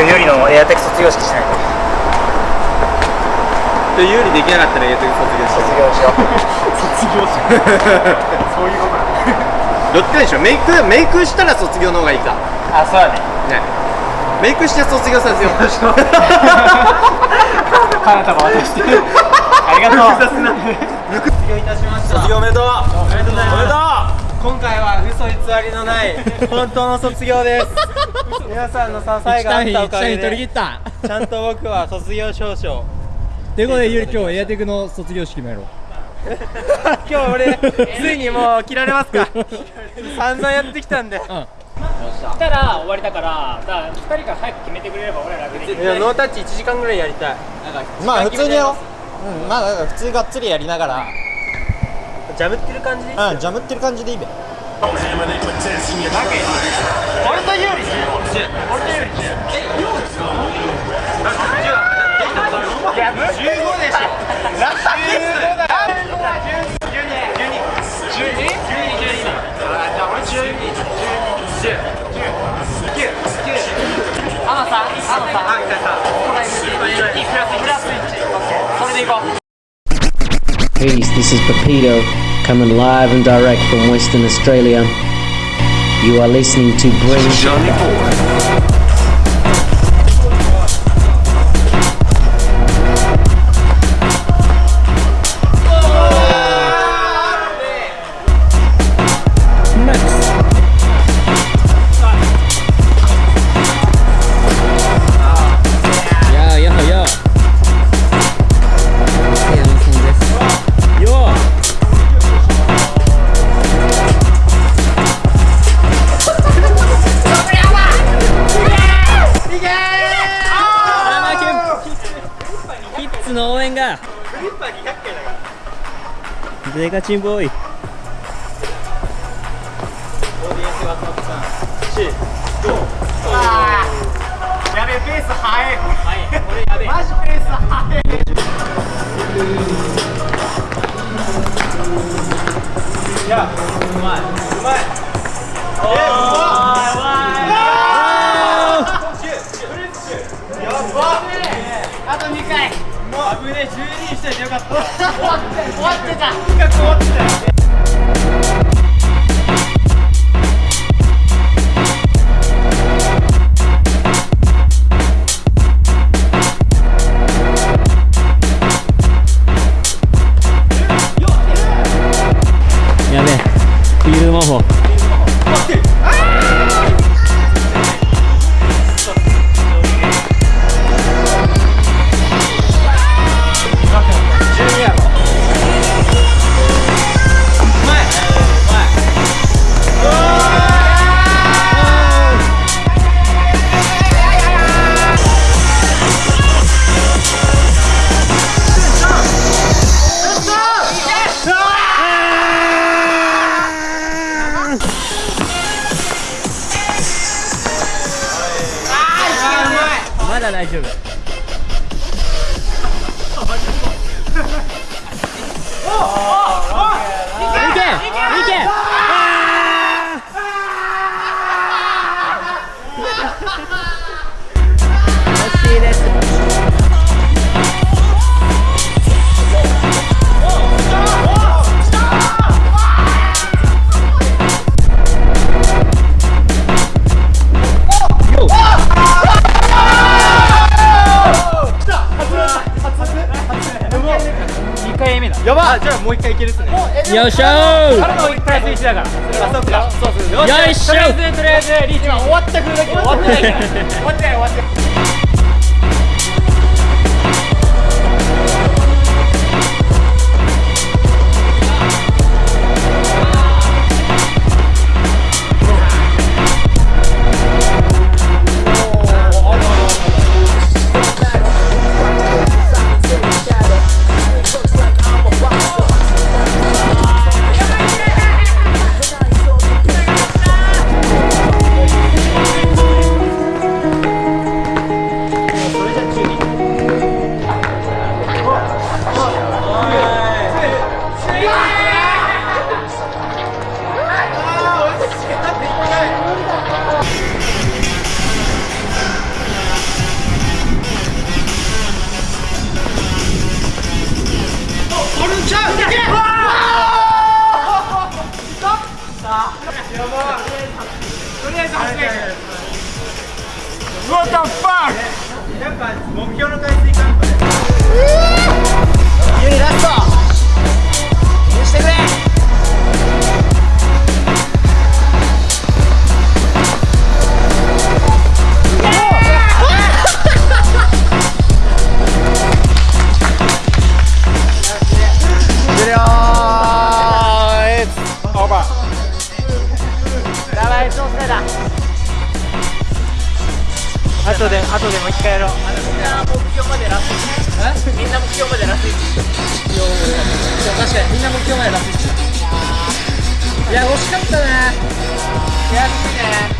今日有利のエアテク卒業式しないとで有利できなかったらエアテク卒業し卒業しよう卒業しそういうことどっちでしょメイクメイクしたら卒業の方がいいかあそうだねねメイクして卒業させよう花束渡してありがとう卒業いたしました卒業おめでとうおめでとうおめでとう今回は嘘偽りのない本当の卒業です皆さんの支えがあったおかげでった。ちゃんと僕は卒業証書ということでゆり今日エアテクの卒業式もやろう。今日俺ついにもう切られますか。散々やってきたんで。来たら終わりだからだから2人が早く決めてくれれば俺ら楽できる。いやノータッチ1時間ぐらいやりたい。まあ普通にやろう。うんまあ普通がっつりやりながら。ジャムってる感じ？でいいうんジャムってる感じでいいべ。俺と有利 Peace, this is Pepito, coming live and direct from Western Australia. You are listening to Bring Johnny Boy. キッズの応援が。デカチンボーイ。やべえペー。ス速いマジペース速い。い。やうまい。うまいしといてよかった。終わって終わってた。企画終わってた惜しいじゃあもう1回いけるっすね。よっしゃーあれもプラス1だから。あそうか。そうそうよよいしょ。とりあえずとりあえずリーチ。は終わったくるだけ終わってない。から終わってない終わってない「やっぱ後で後でもう一回やろう。みんな目標までラスト。みんな目標までラスト。確かにみんな目標までラストいや惜しかったね。悔しいね。